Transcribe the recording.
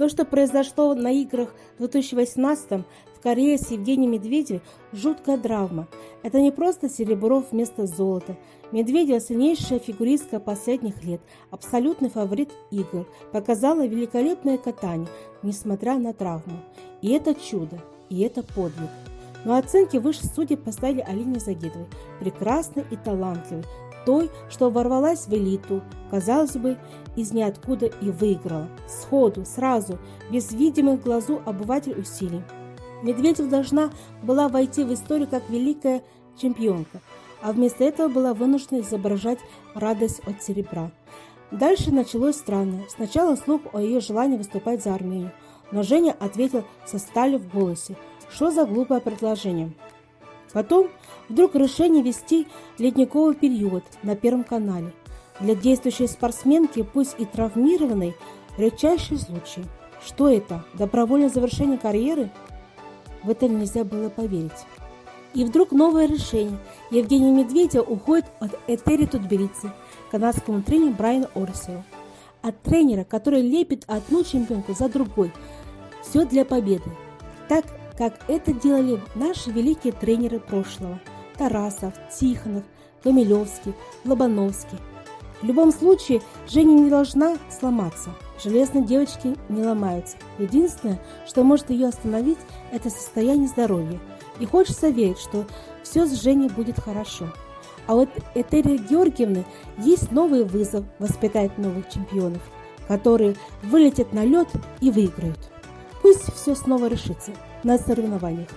То, что произошло на играх в 2018 в Корее с Евгением Медведевым, жуткая драма. Это не просто серебро вместо золота. Медведева сильнейшая фигуристка последних лет, абсолютный фаворит игр, показала великолепное катание, несмотря на травму. И это чудо, и это подвиг. Но оценки выше судей поставили Алине Загидовой, прекрасной и талантливой, той, что ворвалась в элиту, казалось бы, из ниоткуда и выиграла. Сходу, сразу, без видимых глазу обыватель усилий. Медведев должна была войти в историю как великая чемпионка, а вместо этого была вынуждена изображать радость от серебра. Дальше началось странное. Сначала слух о ее желании выступать за Армению, но Женя ответил со сталью в голосе. Что за глупое предложение? Потом вдруг решение вести ледниковый период на Первом канале. Для действующей спортсменки, пусть и травмированной, редчайший случай. Что это? Добровольное завершение карьеры? В это нельзя было поверить. И вдруг новое решение. Евгений Медведев уходит от Этери Тутберидзе, канадскому тренеру Брайану Орсеру. От тренера, который лепит одну чемпионку за другой. Все для победы. Так как это делали наши великие тренеры прошлого – Тарасов, Тихонов, Камилевский, Лобановский. В любом случае, Женя не должна сломаться. Железные девочки не ломаются. Единственное, что может ее остановить, это состояние здоровья. И хочется верить, что все с Женей будет хорошо. А вот Этери Георгиевны есть новый вызов воспитать новых чемпионов, которые вылетят на лед и выиграют. Пусть все снова решится на соревнованиях.